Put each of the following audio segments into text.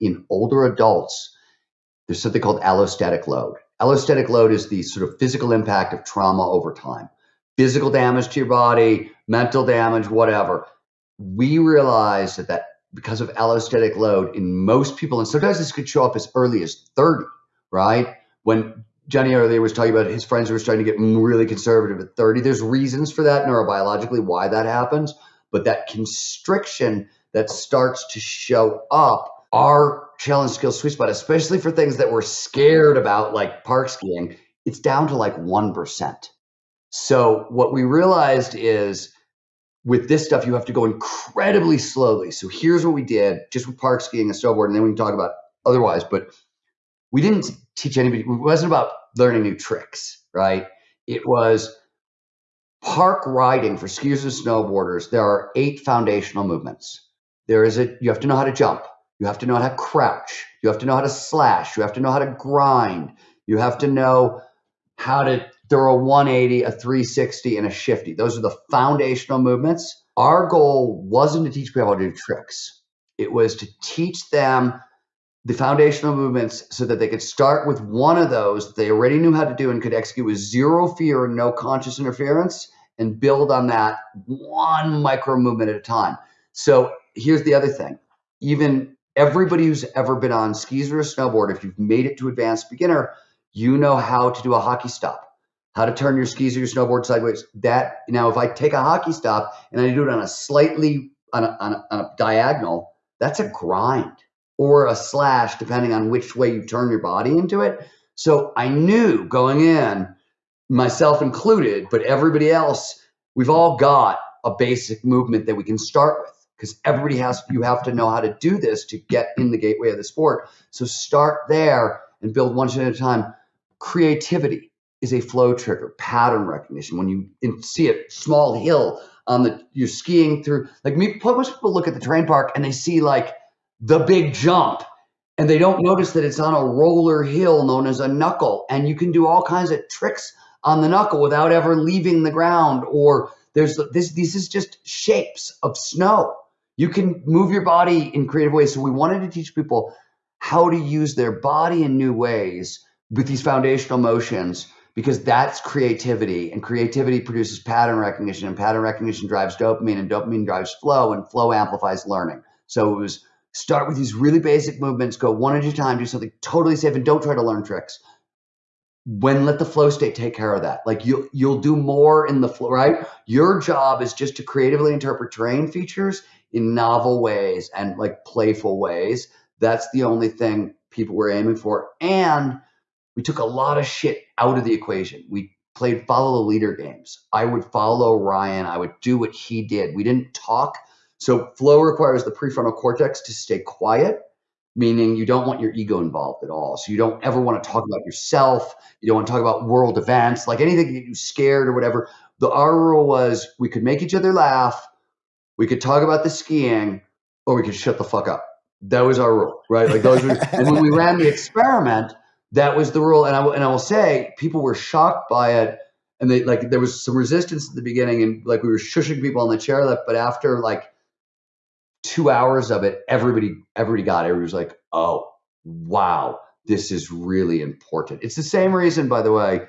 in older adults, there's something called allostatic load. Allostatic load is the sort of physical impact of trauma over time, physical damage to your body, mental damage, whatever. We realize that, that because of allostatic load in most people, and sometimes this could show up as early as 30, right? When Johnny earlier was talking about his friends who were starting to get really conservative at 30. There's reasons for that neurobiologically why that happens, but that constriction that starts to show up our challenge skill sweet spot, especially for things that we're scared about, like park skiing, it's down to like 1%. So what we realized is with this stuff, you have to go incredibly slowly. So here's what we did just with park skiing and snowboard, and then we can talk about otherwise. But we didn't teach anybody, it wasn't about learning new tricks, right? It was park riding for skiers and snowboarders. There are eight foundational movements. There is a, you have to know how to jump. You have to know how to crouch. You have to know how to slash. You have to know how to grind. You have to know how to throw a 180, a 360, and a shifty. Those are the foundational movements. Our goal wasn't to teach people how to do tricks. It was to teach them the foundational movements so that they could start with one of those they already knew how to do and could execute with zero fear and no conscious interference and build on that one micro movement at a time. So here's the other thing. Even everybody who's ever been on skis or a snowboard, if you've made it to advanced beginner, you know how to do a hockey stop, how to turn your skis or your snowboard sideways. That now, if I take a hockey stop and I do it on a slightly on a, on a, on a diagonal, that's a grind or a slash, depending on which way you turn your body into it. So I knew going in, myself included, but everybody else, we've all got a basic movement that we can start with because everybody has, you have to know how to do this to get in the gateway of the sport. So start there and build one at a time. Creativity is a flow trigger, pattern recognition. When you see a small hill on the, you're skiing through, like me, most people look at the terrain park and they see like the big jump and they don't notice that it's on a roller hill known as a knuckle and you can do all kinds of tricks on the knuckle without ever leaving the ground or there's this this is just shapes of snow you can move your body in creative ways. So we wanted to teach people how to use their body in new ways with these foundational motions because that's creativity. And creativity produces pattern recognition and pattern recognition drives dopamine and dopamine drives flow and flow amplifies learning. So it was Start with these really basic movements, go one at a time, do something totally safe, and don't try to learn tricks. When let the flow state take care of that. Like you you'll do more in the flow, right? Your job is just to creatively interpret terrain features in novel ways and like playful ways. That's the only thing people were aiming for. And we took a lot of shit out of the equation. We played follow the leader games. I would follow Ryan. I would do what he did. We didn't talk so flow requires the prefrontal cortex to stay quiet, meaning you don't want your ego involved at all. So you don't ever want to talk about yourself. You don't want to talk about world events, like anything that you scared or whatever. The our rule was we could make each other laugh, we could talk about the skiing, or we could shut the fuck up. That was our rule, right? Like those were, and when we ran the experiment, that was the rule. And I and I will say, people were shocked by it, and they like there was some resistance at the beginning, and like we were shushing people on the chairlift. But after like two hours of it, everybody everybody got it. Everybody was like, oh, wow, this is really important. It's the same reason, by the way,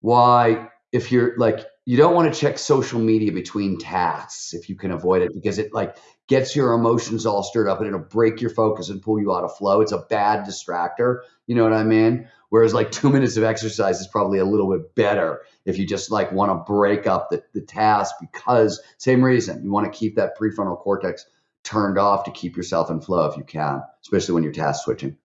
why if you're like you don't want to check social media between tasks if you can avoid it because it like gets your emotions all stirred up and it'll break your focus and pull you out of flow. It's a bad distractor. You know what I mean? Whereas like two minutes of exercise is probably a little bit better if you just like want to break up the, the task because same reason you want to keep that prefrontal cortex turned off to keep yourself in flow if you can, especially when you're task switching.